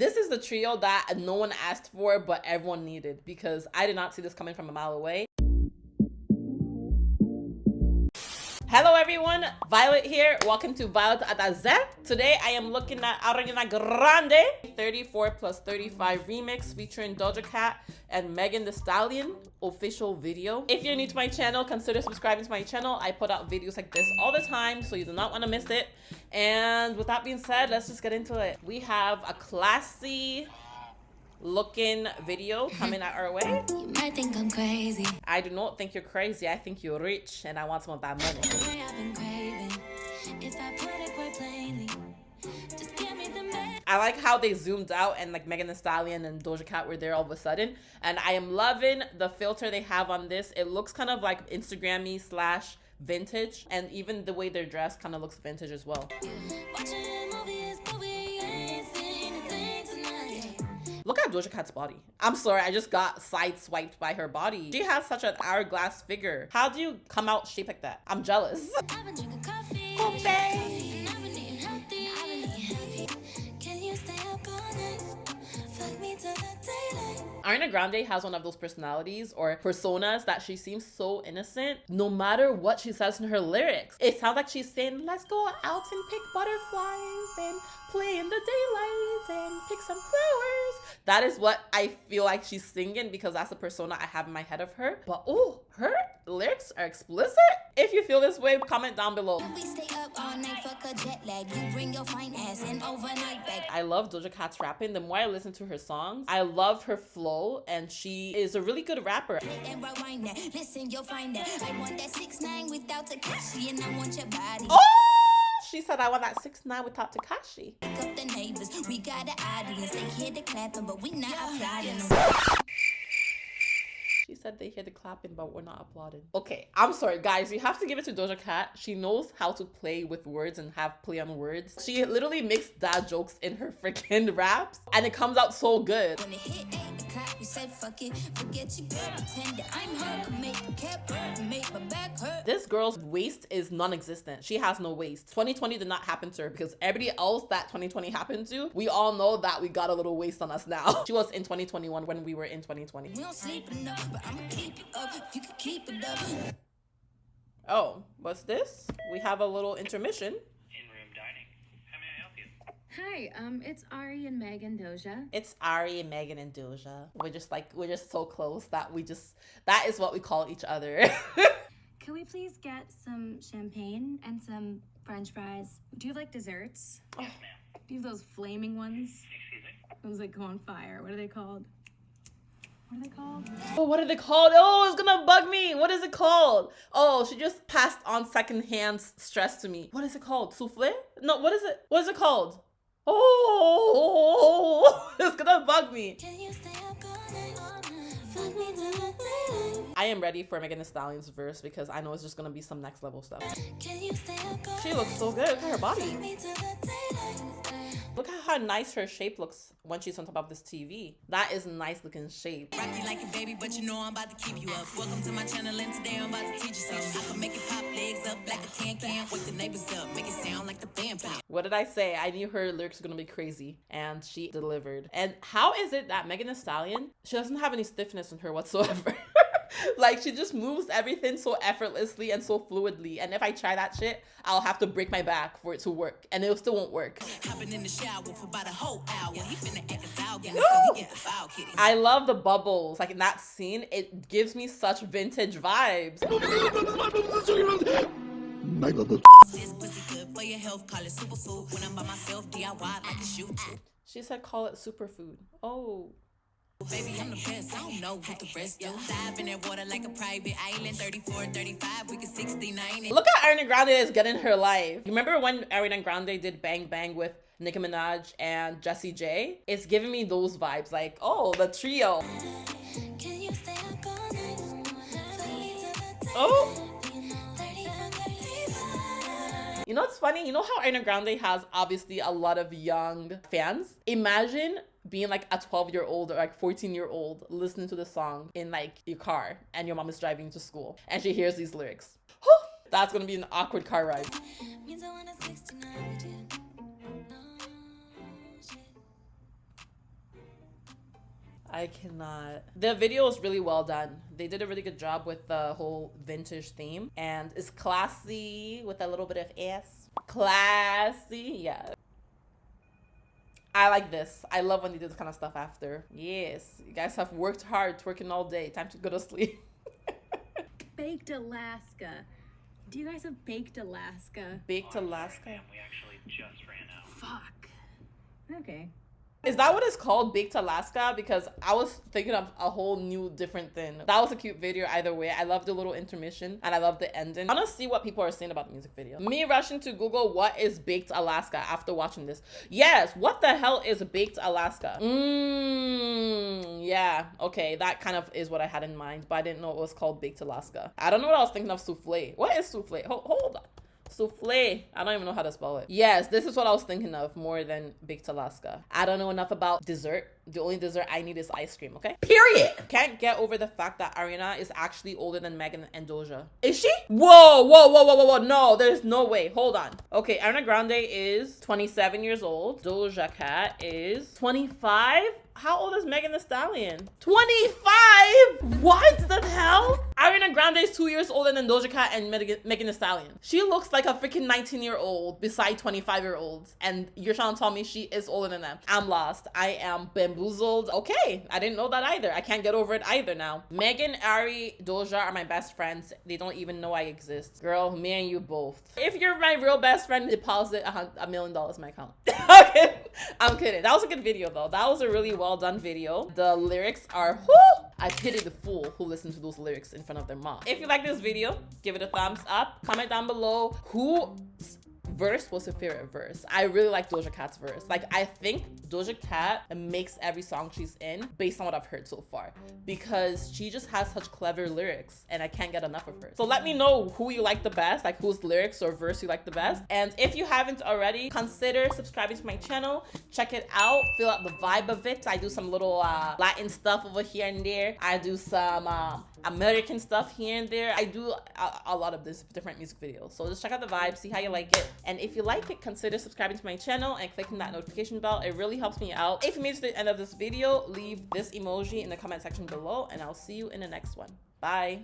This is the trio that no one asked for, but everyone needed because I did not see this coming from a mile away. Hello everyone, Violet here. Welcome to Violet Adaze. Today I am looking at Ariana Grande 34 plus 35 remix featuring Doja Cat and Megan Thee Stallion official video. If you're new to my channel, consider subscribing to my channel. I put out videos like this all the time, so you do not want to miss it. And with that being said, let's just get into it. We have a classy looking video coming at our way. You might think I'm crazy. I do not think you're crazy. I think you're rich and I want some of that money. I've been craving. If I put it quite plainly, just give me the man. I like how they zoomed out and like Megan Thee Stallion and Doja Cat were there all of a sudden. And I am loving the filter they have on this. It looks kind of like Instagrammy slash vintage. And even the way they're dressed kind of looks vintage as well. At Doja Cat's body. I'm sorry, I just got sideswiped by her body. She has such an hourglass figure. How do you come out shaped like that? I'm jealous. I've been drinking coffee. Oh, coffee. and I've been eating healthy. I've been eating healthy. Can you stay up all night? Fuck me till the daylight. Ariana Grande has one of those personalities or personas that she seems so innocent no matter what she says in her lyrics. It sounds like she's saying, let's go out and pick butterflies and play in the daylight and pick some flowers. That is what I feel like she's singing because that's the persona I have in my head of her. But oh, her lyrics are explicit. If you feel this way, comment down below. We stay up all night, fuck a jet lag. You bring your fine ass and overnight back. I love Doja Cat's rapping. The more I listen to her songs, I love her flow and she is a really good rapper. And rewind that. Listen, you'll find that. I want that six nine without Tekashi, and I want your body. Oh! She said I want that six nine without Tekashi. Up the neighbors. We got an audience. They hear the clapping, but we not applauding. She said they hear the clapping, but we're not applauding. Okay, I'm sorry, guys. You have to give it to Doja Cat. She knows how to play with words and have play on words. She literally makes dad jokes in her freaking raps, and it comes out so good. When it hit eight o'clock, we said fuck it. Forget you, girl. Pretend that I'm her. Make a cap hurt, make my back hurt. This girl's waist is non-existent. She has no waist. 2020 did not happen to her because everybody else that 2020 happened to, we all know that we got a little waist on us now. She was in 2021 when we were in 2020. We don't sleep enough, but I'ma keep it up. If you can keep it up. Oh, what's this? We have a little intermission. in-room dining. How may I help you? Hi, um, it's Ari and Megan Doja. It's Ari and Megan and Doja. We're just like we're just so close that we just that is what we call each other. Can we please get some champagne and some french fries? Do you like desserts? Yes, ma'am. Do you have those flaming ones? Excuse me. Those that go on fire. What are they called? What are they called? oh, what are they called? Oh, it's gonna bug me. What is it called? Oh, she just passed on secondhand stress to me. What is it called? Souffle? No, what is it? What is it called? Oh, it's gonna bug me. Can you stay up all night? Fuck me till the daylight. I am ready for Megan Thee Stallion's verse because I know it's just gonna be some next level stuff. Can you stay up all She looks so good. Her body. How nice her shape looks when she's on top of this TV. That is nice looking shape. Rock you like a baby, but you know I'm about to keep you up. Welcome to my channel, and today I'm about to teach you something. I can make it pop legs up like a can can. Wake the neighbors up, make it sound like the band playing. What did I say? I knew her lyrics were gonna be crazy, and she delivered. And how is it that Megan Thee Stallion, she doesn't have any stiffness in her whatsoever? like she just moves everything so effortlessly and so fluidly. And if I try that shit, I'll have to break my back for it to work, and it still won't work. Hopping in the shower for about a whole hour. He finna act a dog, and so he get a foul kitty. I love the bubbles. Like in that scene, it gives me such vintage vibes. This pussy good for your health, call it superfood. When I'm by myself, DIY like a shoot too. She said, "Call it superfood." Oh. Baby, I'm the best. I don't know what the rest do. Dive in that water like a private island. 34, 35, we can 69. Look at Ariana Grande is getting her life. You remember when Ariana Grande did Bang Bang with Nicki Minaj and Jessie J? It's giving me those vibes, like oh, the trio. Can You know what's funny? You know how Ariana Grande has obviously a lot of young fans? Imagine being like a 12 year old or like 14 year old listening to the song in like your car and your mom is driving to school and she hears these lyrics. That's gonna be an awkward car ride. I cannot. The video is really well done. They did a really good job with the whole vintage theme and it's classy with a little bit of ass. Classy, yeah. I like this. I love when they do this kind of stuff after. Yes, you guys have worked hard, twerking all day. Time to go to sleep. Baked Alaska. Do you guys have Baked Alaska? Baked Alaska. Ma'am, we actually just ran out. Fuck. Okay. Is that what it's called, Baked Alaska? Because I was thinking of a whole new different thing. That was a cute video either way. I love the little intermission and I love the ending. I want to see what people are saying about the music video. Me rushing to Google what is Baked Alaska after watching this. Yes, what the hell is Baked Alaska? Mmm, yeah, okay, that kind of is what I had in mind, but I didn't know it was called Baked Alaska. I don't know what I was thinking of souffle. What is souffle? Hold, hold on. Souffle. I don't even know how to spell it. Yes, this is what I was thinking of more than baked Alaska. I don't know enough about dessert. The only dessert I need is ice cream, okay? Period. Can't get over the fact that Ariana is actually older than Megan and Doja. Is she? Whoa, whoa, whoa, whoa, whoa, whoa. No, there's no way. Hold on. Okay, Ariana Grande is 27 years old. Doja Cat is 25. How old is Megan Thee Stallion? 25? What the hell? Ariana Grande is two years older than Doja Cat and Megan, Megan Thee Stallion. She looks like a freaking 19 year old beside 25 year olds. And you're trying to tell me she is older than them. I'm lost. I am bamboozled. Okay, I didn't know that either. I can't get over it either now. Megan, Ari, Doja are my best friends. They don't even know I exist. Girl, me and you both. If you're my real best friend, deposit a, million dollars in my account. okay, I'm kidding. That was a good video though. That was a really well done video. The lyrics are whoo! I pity the fool who listens to those lyrics in front of their mom. If you like this video, give it a thumbs up. Comment down below who verse was her favorite verse. I really like Doja Cat's verse. Like I think Doja Cat makes every song she's in based on what I've heard so far because she just has such clever lyrics and I can't get enough of her. So let me know who you like the best, like whose lyrics or verse you like the best. And if you haven't already, consider subscribing to my channel. Check it out. Feel out the vibe of it. I do some little uh, Latin stuff over here and there. I do some um, American stuff here and there. I do a, a lot of this different music videos. So just check out the vibe, see how you like it. And if you like it, consider subscribing to my channel and clicking that notification bell. It really helps me out. If you made it to the end of this video, leave this emoji in the comment section below and I'll see you in the next one. Bye.